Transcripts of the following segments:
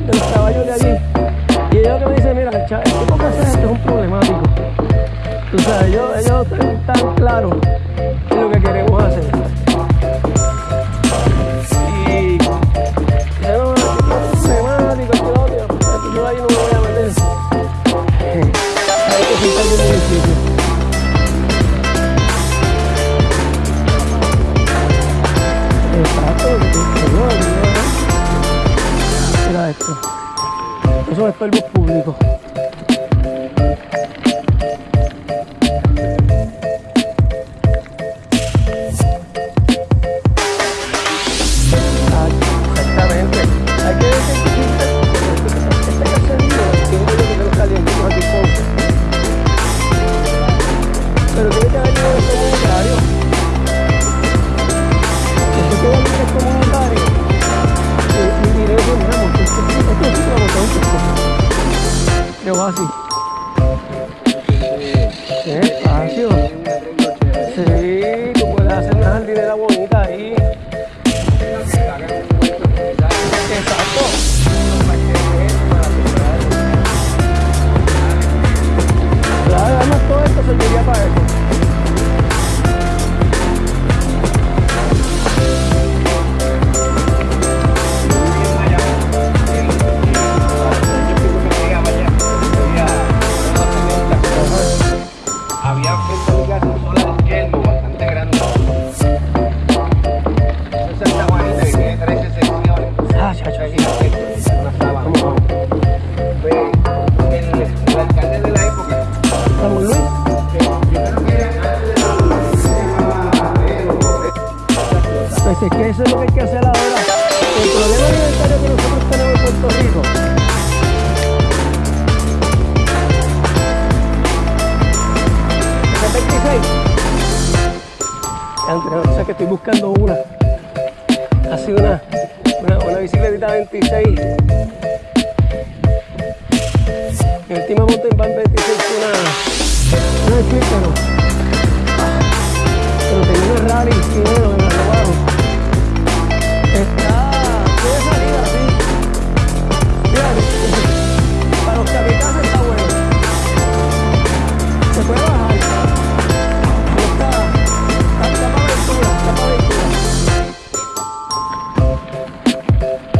del caballo de allí. cuerpo Este, que eso es lo que hay que hacer ahora. El problema alimentario que nosotros tenemos en Puerto Rico. Entre, o sea que estoy buscando una. Ha sido una, una, una bicicleta 26. El último Tima Mountain Van 26 una. Una de pero, pero tenía una rally y bueno,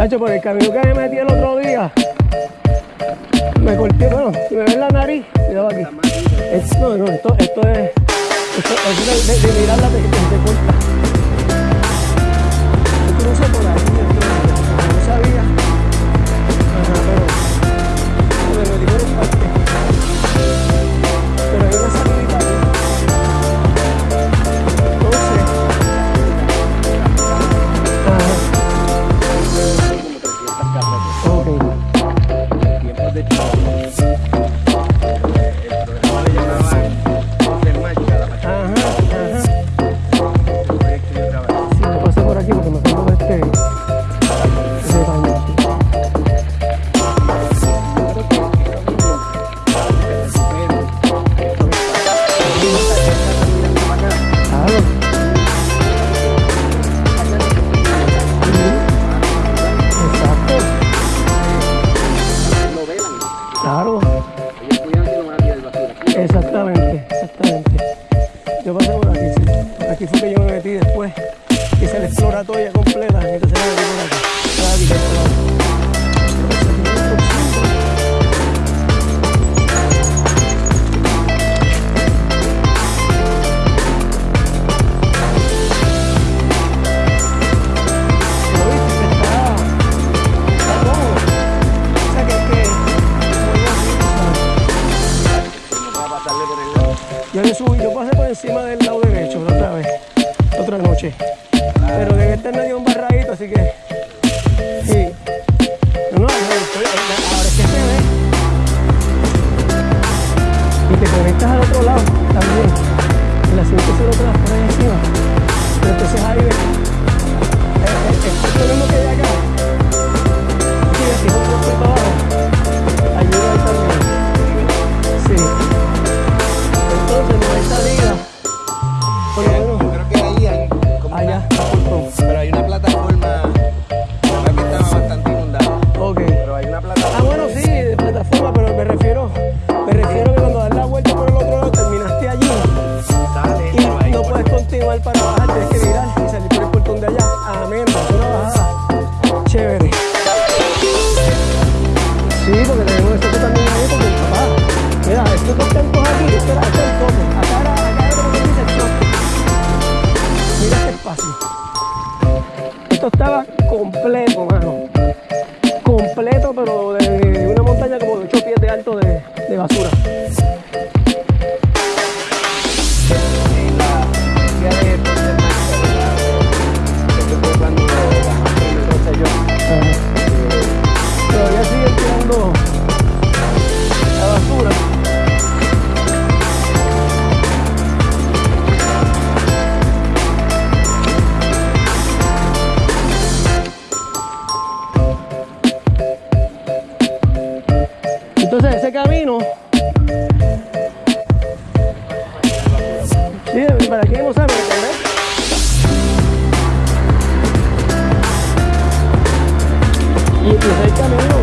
Tacho, por el camino que me metí el otro día, me corté, bueno, si me ven la nariz, cuidado aquí. Es, no, no, esto, esto es, esto es de, de, de mirarla te, te corta. Yo por ahí, yo no sabía. Exactamente, exactamente. Yo pasé por aquí, sí. Aquí fue que yo me metí después. Hice la exploratoria completa, entonces me metí por aquí. Pero en este medio un barradito, así que. Sí. No, no, no, ahora es que se ve. Y te conectas al otro lado también. Y la siguiente se lo te la pones encima. Pero entonces ahí ves. Este es lo mismo que de acá. Y así, otro para abajo. para que vamos a ver. Y pues ahí camino.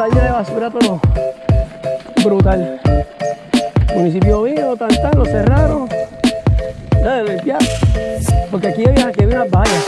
tallo de basura, pero brutal. Municipio vino, lo cerraron. Ya. Porque aquí había, aquí había vallas.